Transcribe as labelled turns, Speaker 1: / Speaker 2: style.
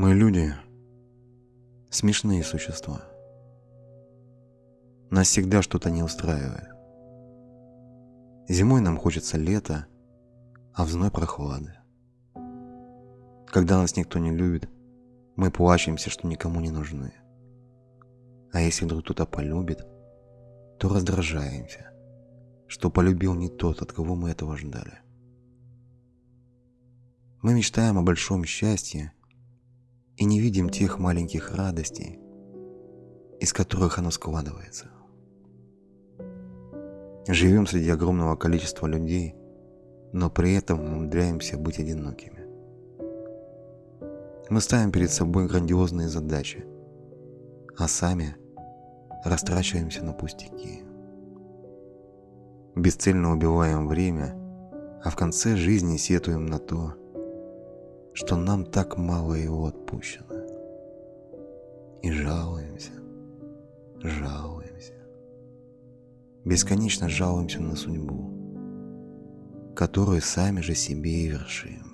Speaker 1: Мы люди – смешные существа. Нас всегда что-то не устраивает. Зимой нам хочется лета, а в зной прохлады. Когда нас никто не любит, мы плачемся, что никому не нужны. А если вдруг кто-то полюбит, то раздражаемся, что полюбил не тот, от кого мы этого ждали. Мы мечтаем о большом счастье и не видим тех маленьких радостей, из которых оно складывается. Живем среди огромного количества людей, но при этом умудряемся быть одинокими. Мы ставим перед собой грандиозные задачи, а сами растрачиваемся на пустяки. Бесцельно убиваем время, а в конце жизни сетуем на то, что нам так мало его отпущено. И жалуемся, жалуемся. Бесконечно жалуемся на судьбу, которую сами же себе и вершим.